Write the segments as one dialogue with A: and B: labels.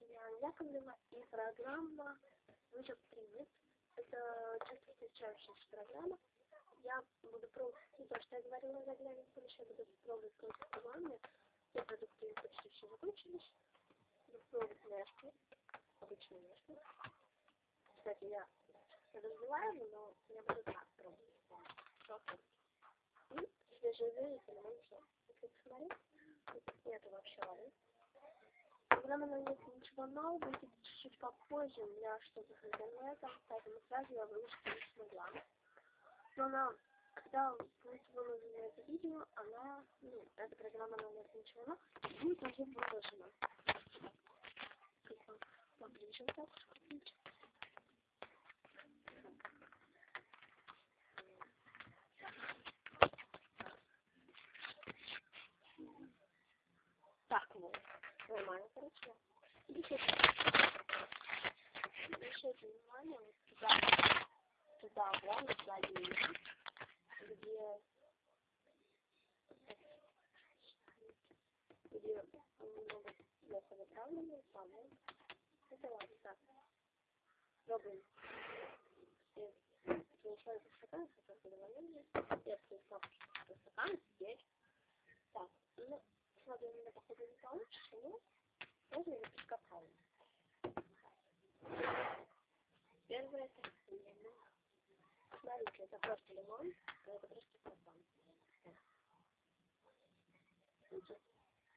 A: меня Анна Яковлева и программа «Вызов принят». Это часто встречающаяся программа. Я буду пробовать то, что я говорила на заглянке, еще буду пробовать просто программы. Все продукты почти все закончились. Буду пробовать нежки, обычные нежки. Кстати, я развиваю, но я буду так пробовать. И свежие элементы. Если посмотреть, тут нету вообще воды. Программа на нет ничего нового, будет чуть-чуть попозже, у что-то с интернетом, поэтому сразу я выложить не смогла. Но она, когда будет выложено это видео, она, ну, эта программа нет ничего нового, будет уже выложена. Поближе так, Так, вот. Нормально, короче. Обращайте внимание вот туда, туда, главное, сзади меня, где, где немного плохо заправлены, по-моему. Это ладно, так. Пробуем. Принесла этот стакан, хотел предварение. Я принесла стакан, ну, смотрю, у меня походу не получится, но можно ее прикопаем. Первое это лимон. Смотрите, это просто лимон, а это просто стакан. Видите?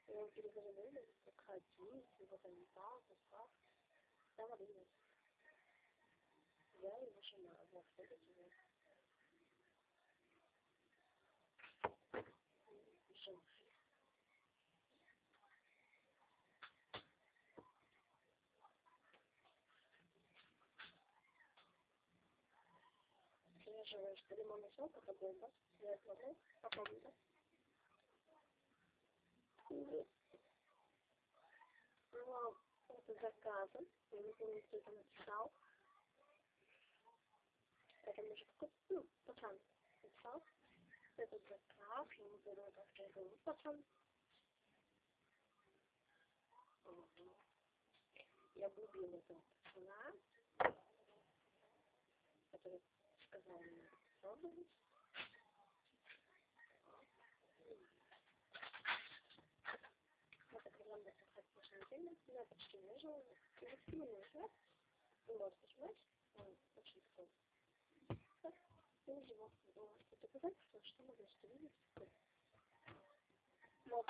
A: Я его перезаливаю, как один, его замесал, состав. Там воды нет. Я его нажимаю. Вот, видите, вот. Еще. Смешиваешь лимонный сок, это бомба. Я смотрю, попробуйте. Ну, это заказы. Я не помню, кто это написал. Это какой-то, ну, пацан написал. Это заказ, я не знаю, как я говорю, пацан. Я влюбила этого пацана, который сказал мне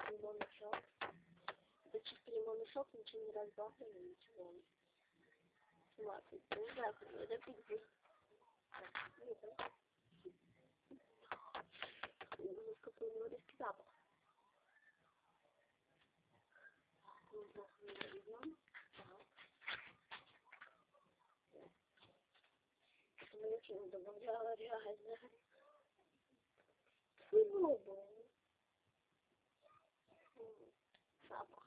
A: лимонный сок. Это чисто лимонный сок, ничего не разбавлено, ничего. Смотрите, не знаю, это пить какой у него резкий запах. Это мне очень добавляла реально. Попробуем. Запах.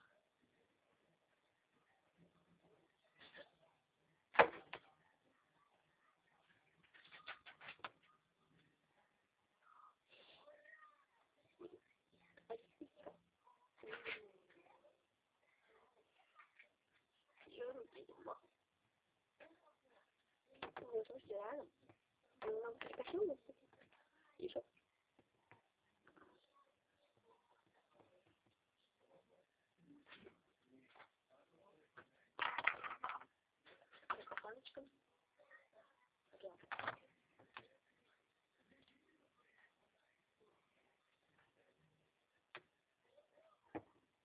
A: Ну, слушайте, реально. Он нам прикосил нас. И что? Паночка.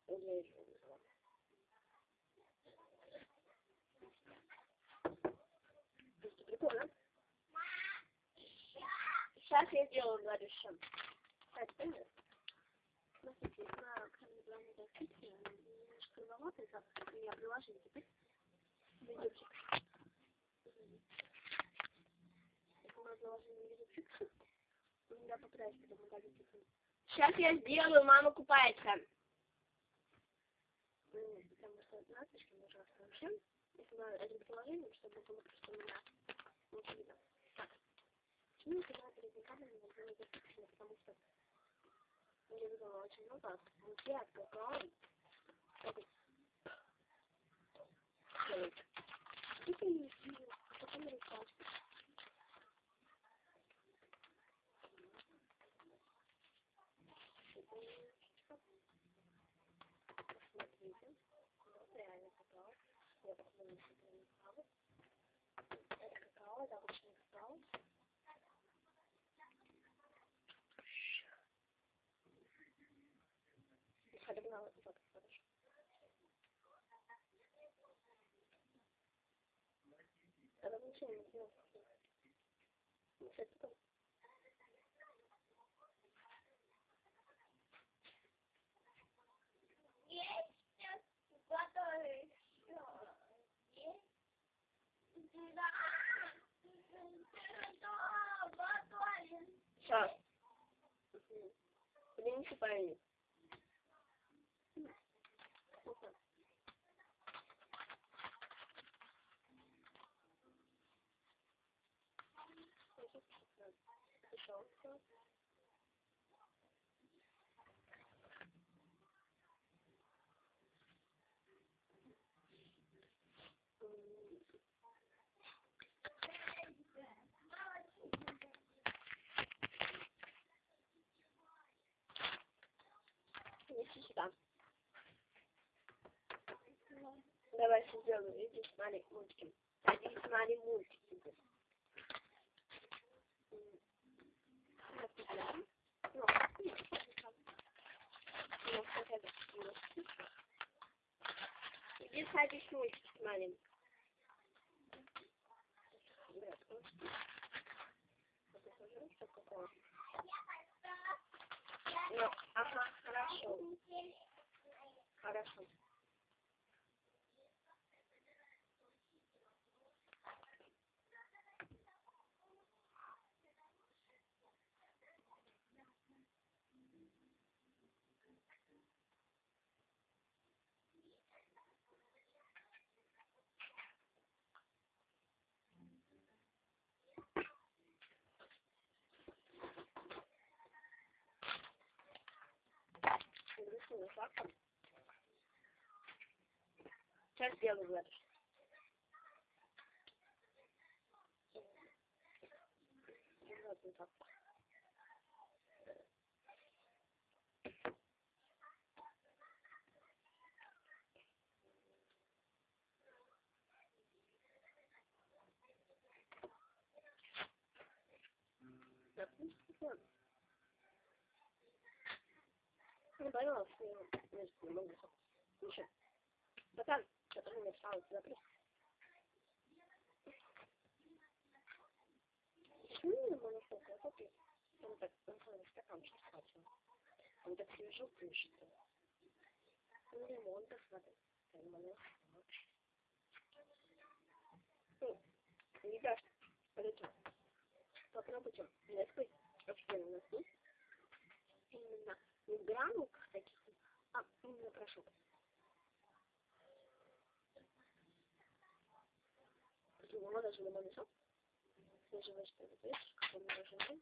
A: Я еще не знаю. Прикольно. Сейчас я Так, понятно. Смотрите, на крайне главной доске немножко кривоватый. У меня приложение теперь. Удалить это. Сейчас я сделаю, мама купается. Потому что надписи ужасно вообще. Если на этим приложением, чтобы было просто у меня. Ну я была перед экзаменом на время выпущена, потому что я видела очень много людей от Гагаун, Посмотрите, вот реально попал. Я посмотрю, что 괜찮죠? 됐어. Yes, just butter. Yes. Butter. Butter. Sure. Principal. сюда. Давай сделаю. Иди смотри мультики. Иди смотри мультики. Садись что такое? Ну, ага, хорошо. Хорошо. Рисую фактом. Сейчас сделаю это. Вот вот так. Да, в принципе, ладно. Не что я не могу. Слушай, пацан, который мне встал, сюда при. Почему не могу сказать, а ты? Он так, он свой стаканчик схватил. Он так свежо пишет. Ну, лимон так смотри. Лимон Ну, ребят, подойдем. Попробуйте. Несколько офигенно носки. Именно не таких, а именно прошу. Его даже лимонный сок. Ли, видишь, как он мороженый.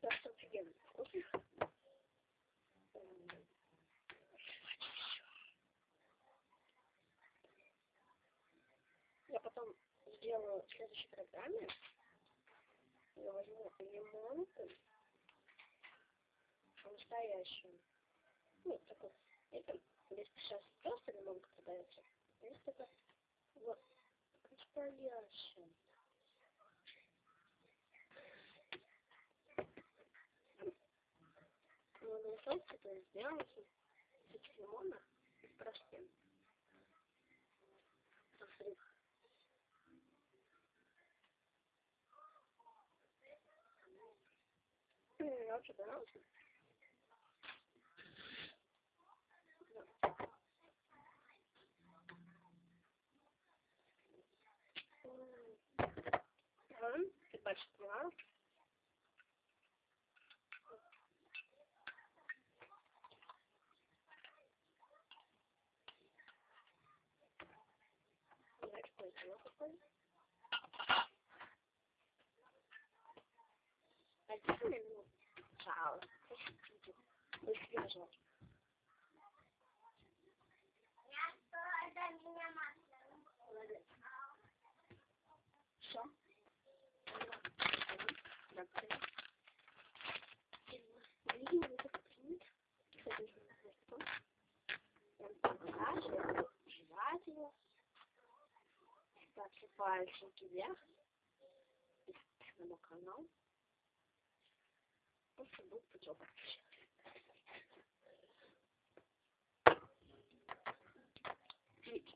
A: Просто офигенно вкусный. Я потом сделаю в следующей программе. Я возьму лимон, настоящую. Ну, такой, это, здесь сейчас просто лимонка продается. Здесь такой, вот, настоящая. На соусе это сделано из этих лимона и в порошке. Посмотри. Мне очень понравился. restaurant c'est pas le chien. C'est. On se bouge pour jouer. J'ai dit.